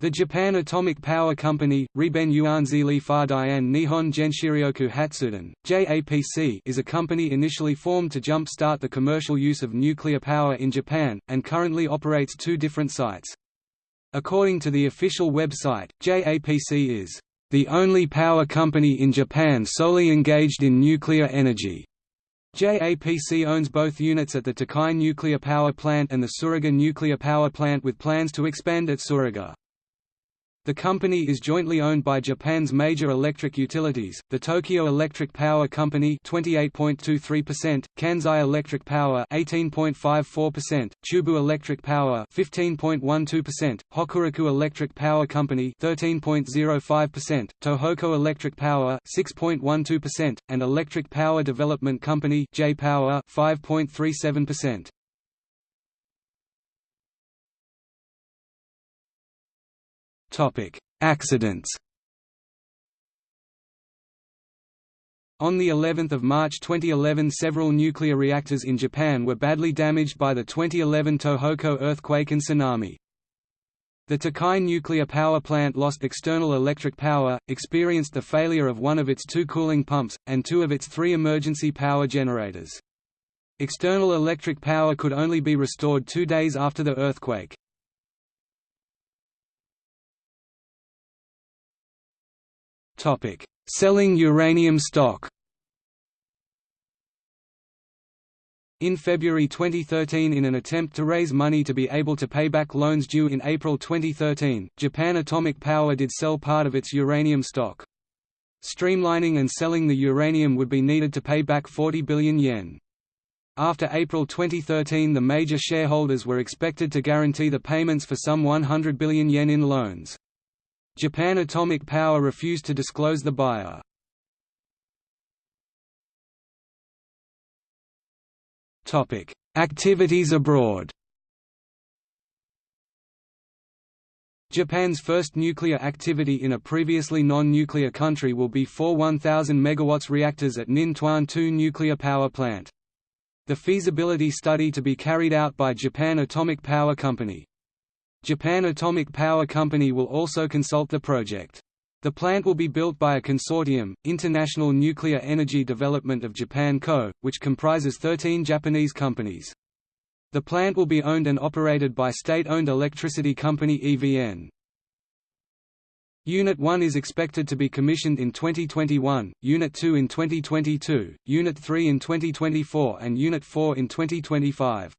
The Japan Atomic Power Company, Riben Yuanzili Fardian Nihon Genshiryoku Hatsuden, JAPC is a company initially formed to jump-start the commercial use of nuclear power in Japan, and currently operates two different sites. According to the official website, JAPC is the only power company in Japan solely engaged in nuclear energy. JAPC owns both units at the Tokai nuclear power plant and the Tsuruga nuclear power plant with plans to expand at Tsuruga. The company is jointly owned by Japan's major electric utilities, the Tokyo Electric Power Company 28.23%, Kansai Electric Power 18.54%, Chubu Electric Power 15.12%, Hokuriku Electric Power Company 13.05%, Tohoku Electric Power 6.12%, and Electric Power Development Company J-Power 5.37%. Topic: Accidents. On the 11th of March 2011 several nuclear reactors in Japan were badly damaged by the 2011 Tohoku earthquake and tsunami. The Tokai nuclear power plant lost external electric power, experienced the failure of one of its two cooling pumps, and two of its three emergency power generators. External electric power could only be restored two days after the earthquake. Selling uranium stock. In February 2013 in an attempt to raise money to be able to pay back loans due in April 2013, Japan Atomic Power did sell part of its uranium stock. Streamlining and selling the uranium would be needed to pay back 40 billion yen. After April 2013 the major shareholders were expected to guarantee the payments for some 100 billion yen in loans. Japan Atomic Power refused to disclose the buyer. Activities abroad Japan's first nuclear activity in a previously non-nuclear country will be four 1,000 MW reactors at Ninh Thuan 2 nuclear power plant. The feasibility study to be carried out by Japan Atomic Power Company. Japan Atomic Power Company will also consult the project. The plant will be built by a consortium, International Nuclear Energy Development of Japan Co., which comprises 13 Japanese companies. The plant will be owned and operated by state-owned electricity company EVN. Unit 1 is expected to be commissioned in 2021, Unit 2 in 2022, Unit 3 in 2024 and Unit 4 in 2025.